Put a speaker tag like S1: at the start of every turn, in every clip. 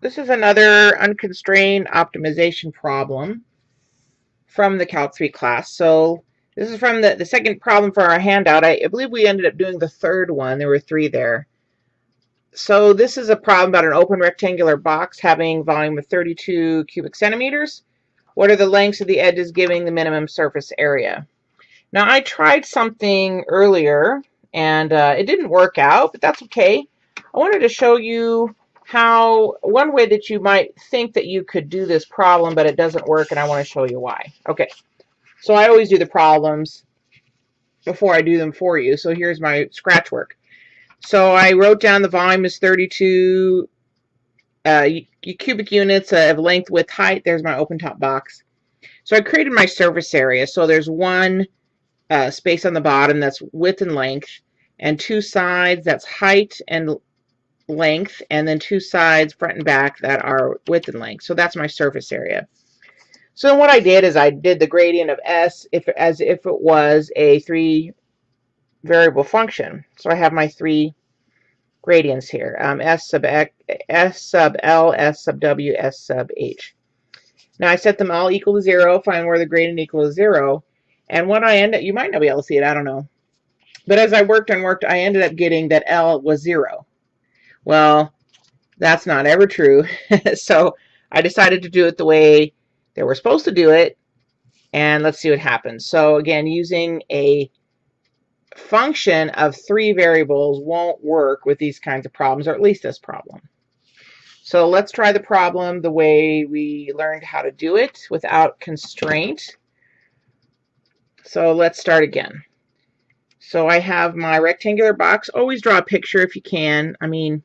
S1: this is another unconstrained optimization problem from the Calc 3 class. So this is from the, the second problem for our handout. I, I believe we ended up doing the third one. There were three there. So this is a problem about an open rectangular box having volume of 32 cubic centimeters. What are the lengths of the edges giving the minimum surface area? Now I tried something earlier and uh, it didn't work out, but that's okay. I wanted to show you how one way that you might think that you could do this problem, but it doesn't work, and I want to show you why. Okay, so I always do the problems before I do them for you. So here's my scratch work. So I wrote down the volume is 32 uh, cubic units of length, width, height. There's my open top box. So I created my surface area. So there's one uh, space on the bottom that's width and length, and two sides that's height and length and then two sides front and back that are width and length. So that's my surface area. So what I did is I did the gradient of S if as if it was a three variable function. So I have my three gradients here. Um, S sub X, S sub L, S sub W, S sub H. Now I set them all equal to zero, find where the gradient equals zero. And what I end up, you might not be able to see it, I don't know. But as I worked and worked, I ended up getting that L was zero. Well, that's not ever true. so I decided to do it the way they were supposed to do it. And let's see what happens. So again, using a function of three variables won't work with these kinds of problems, or at least this problem. So let's try the problem the way we learned how to do it without constraint. So let's start again. So I have my rectangular box. Always draw a picture if you can. I mean,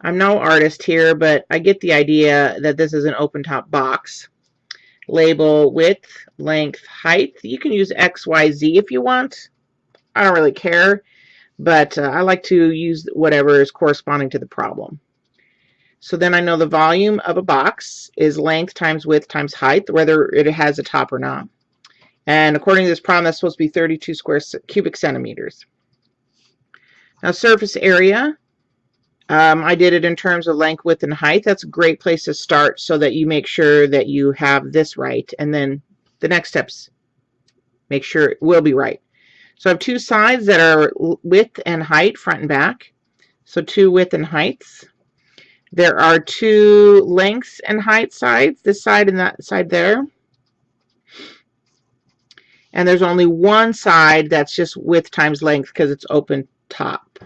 S1: I'm no artist here, but I get the idea that this is an open top box. Label width, length, height. You can use X, Y, Z if you want. I don't really care, but uh, I like to use whatever is corresponding to the problem. So then I know the volume of a box is length times width times height, whether it has a top or not. And according to this problem, that's supposed to be 32 square cubic centimeters. Now surface area um, I did it in terms of length, width, and height. That's a great place to start so that you make sure that you have this right. And then the next steps, make sure it will be right. So I have two sides that are width and height, front and back. So two width and heights. There are two lengths and height sides, this side and that side there. And there's only one side that's just width times length because it's open top.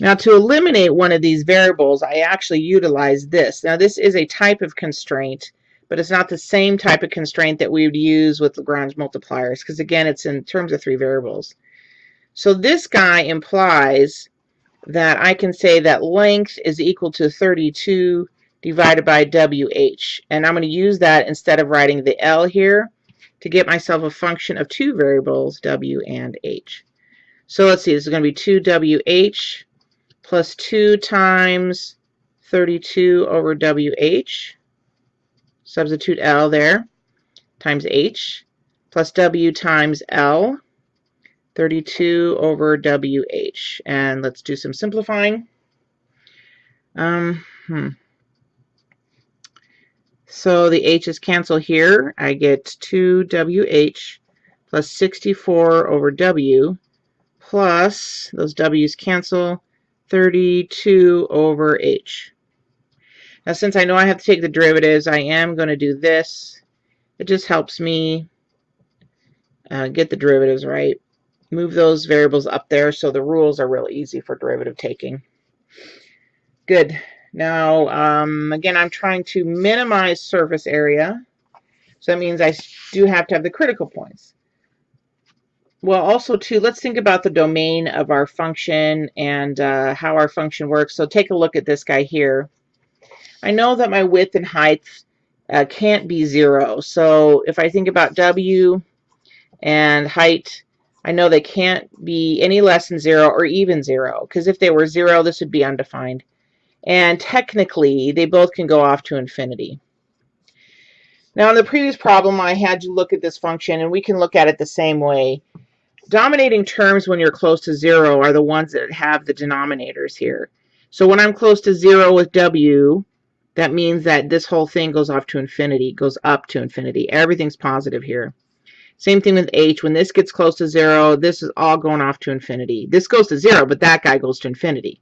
S1: Now to eliminate one of these variables, I actually utilize this. Now this is a type of constraint, but it's not the same type of constraint that we would use with Lagrange multipliers, because again, it's in terms of three variables. So this guy implies that I can say that length is equal to 32 divided by WH. And I'm going to use that instead of writing the L here to get myself a function of two variables, W and H. So let's see, this is going to be 2WH plus 2 times 32 over WH, substitute L there, times H, plus W times L, 32 over WH. And let's do some simplifying. Um, hmm. So the H's cancel here. I get 2WH plus 64 over W plus, those W's cancel, 32 over h. Now since I know I have to take the derivatives, I am going to do this. It just helps me uh, get the derivatives right. Move those variables up there so the rules are really easy for derivative taking. Good. Now, um, again, I'm trying to minimize surface area. So that means I do have to have the critical points. Well, also too, let's think about the domain of our function and uh, how our function works. So take a look at this guy here. I know that my width and height uh, can't be zero. So if I think about W and height, I know they can't be any less than zero or even zero. Because if they were zero, this would be undefined. And technically, they both can go off to infinity. Now, in the previous problem, I had you look at this function, and we can look at it the same way dominating terms when you're close to zero are the ones that have the denominators here. So when I'm close to 0 with W, that means that this whole thing goes off to infinity, goes up to infinity. Everything's positive here. Same thing with H. When this gets close to 0, this is all going off to infinity. This goes to 0, but that guy goes to infinity.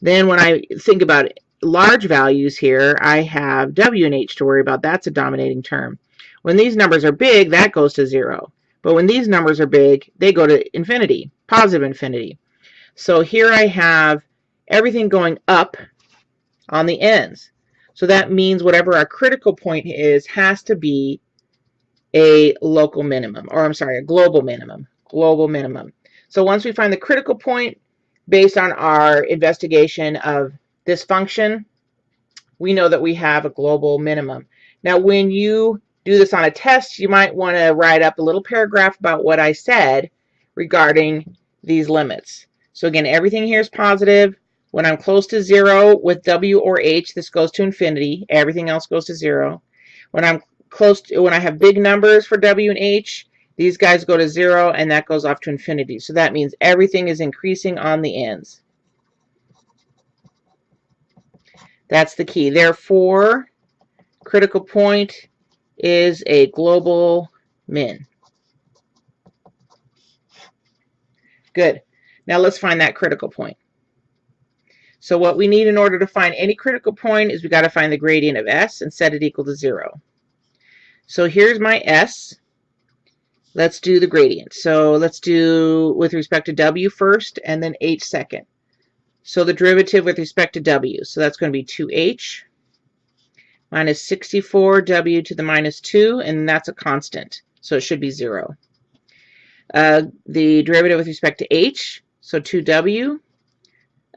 S1: Then when I think about large values here, I have W and H to worry about. That's a dominating term. When these numbers are big, that goes to 0. But when these numbers are big, they go to infinity, positive infinity. So here I have everything going up on the ends. So that means whatever our critical point is has to be a local minimum, or I'm sorry, a global minimum, global minimum. So once we find the critical point based on our investigation of this function, we know that we have a global minimum. Now, when you do this on a test, you might want to write up a little paragraph about what I said regarding these limits. So again, everything here is positive. When I'm close to zero with W or H, this goes to infinity. Everything else goes to zero. When I'm close to, when I have big numbers for W and H, these guys go to zero and that goes off to infinity. So that means everything is increasing on the ends. That's the key. Therefore, critical point is a global min. Good. Now let's find that critical point. So what we need in order to find any critical point is we got to find the gradient of s and set it equal to 0. So here's my s. Let's do the gradient. So let's do with respect to w first and then h second. So the derivative with respect to w. So that's going to be 2h minus 64w to the minus 2, and that's a constant. So it should be 0. Uh, the derivative with respect to h, so 2w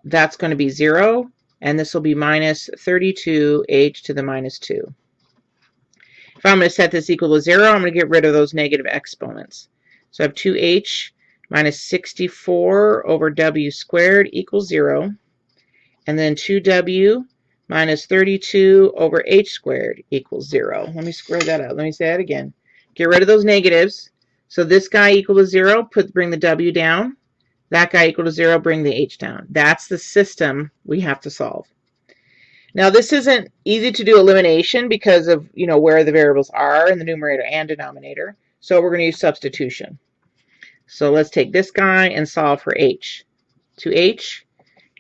S1: that's going to be 0, and this will be minus 32h to the minus 2. If I'm going to set this equal to 0, I'm going to get rid of those negative exponents. So I have 2h minus 64 over w squared equals 0. And then 2w minus 32 over h squared equals 0. Let me square that out. Let me say that again. Get rid of those negatives. So this guy equal to 0, put bring the w down. That guy equal to 0, bring the h down. That's the system we have to solve. Now this isn't easy to do elimination because of you know where the variables are in the numerator and denominator. So we're going to use substitution. So let's take this guy and solve for h. 2h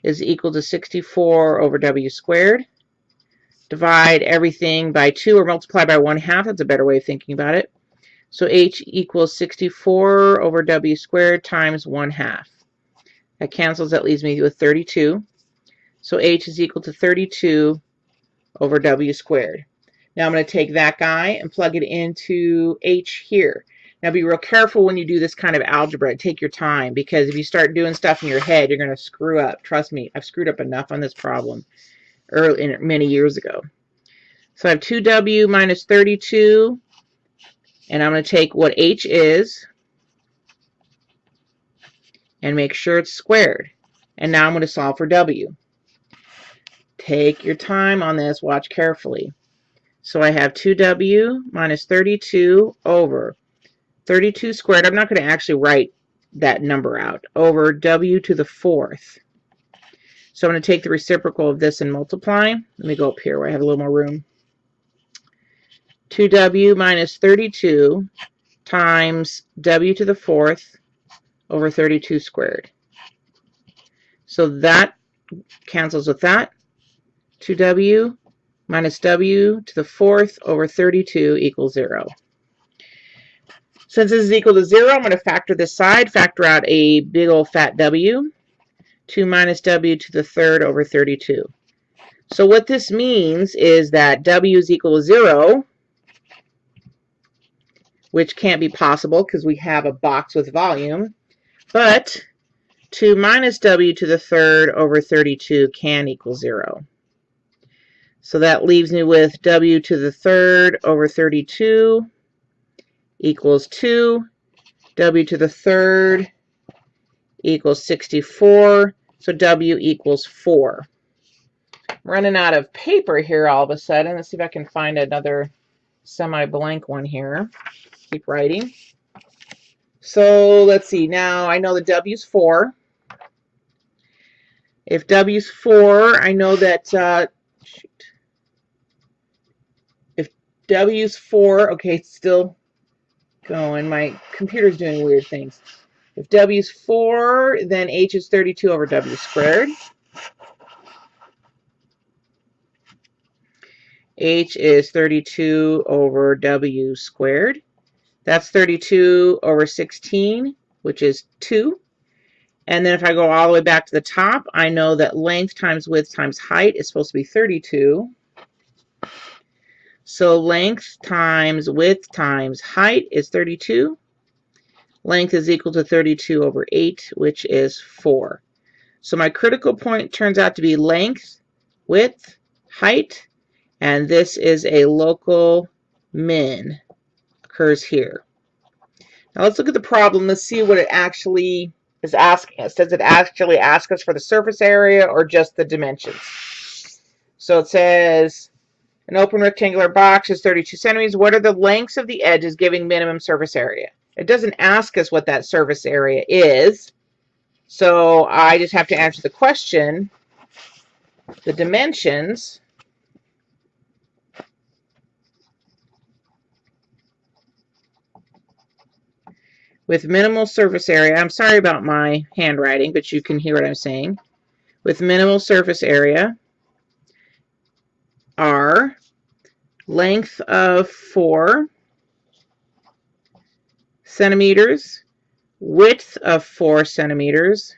S1: is equal to 64 over w squared. Divide everything by 2 or multiply by 1 half. That's a better way of thinking about it. So h equals 64 over w squared times 1 half. That cancels. That leaves me with 32. So h is equal to 32 over w squared. Now I'm going to take that guy and plug it into h here. Now be real careful when you do this kind of algebra. Take your time because if you start doing stuff in your head, you're going to screw up. Trust me, I've screwed up enough on this problem early, many years ago. So I have 2w minus 32, and I'm going to take what h is, and make sure it's squared. And now I'm going to solve for W. Take your time on this. Watch carefully. So I have 2W minus 32 over 32 squared. I'm not going to actually write that number out. Over W to the fourth. So I'm going to take the reciprocal of this and multiply. Let me go up here where I have a little more room. 2W minus 32 times W to the fourth over 32 squared. So that cancels with that. 2w minus w to the fourth over 32 equals 0. Since this is equal to 0, I'm going to factor this side, factor out a big old fat w. 2 minus w to the third over 32. So what this means is that w is equal to 0, which can't be possible because we have a box with volume. But 2 minus w to the third over 32 can equal 0. So that leaves me with w to the third over 32 equals 2. w to the third equals 64. So w equals 4. I'm running out of paper here all of a sudden. Let's see if I can find another semi-blank one here. Keep writing. So let's see. Now I know the W is 4. If W's 4, I know that, uh, shoot. If W's 4, okay, still going. My computer's doing weird things. If W is 4, then H is 32 over W squared. H is 32 over W squared. That's 32 over 16, which is 2. And then if I go all the way back to the top, I know that length times width times height is supposed to be 32. So length times width times height is 32. Length is equal to 32 over 8, which is 4. So my critical point turns out to be length, width, height, and this is a local min occurs here. Now let's look at the problem. Let's see what it actually is asking us. Does it actually ask us for the surface area or just the dimensions? So it says an open rectangular box is 32 centimeters. What are the lengths of the edges giving minimum surface area? It doesn't ask us what that surface area is. So I just have to answer the question. The dimensions with minimal surface area. I'm sorry about my handwriting, but you can hear what I'm saying. With minimal surface area are length of 4 centimeters, width of 4 centimeters,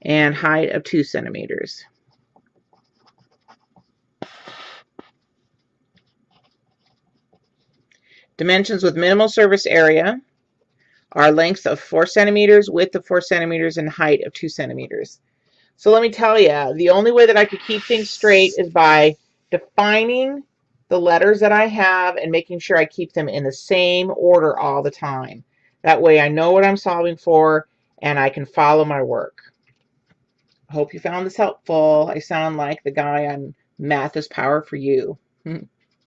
S1: and height of 2 centimeters. Dimensions with minimal surface area are length of 4 centimeters, width of 4 centimeters, and height of 2 centimeters. So let me tell you, the only way that I could keep things straight is by defining the letters that I have and making sure I keep them in the same order all the time. That way I know what I'm solving for and I can follow my work. I hope you found this helpful. I sound like the guy on Math is Power for You.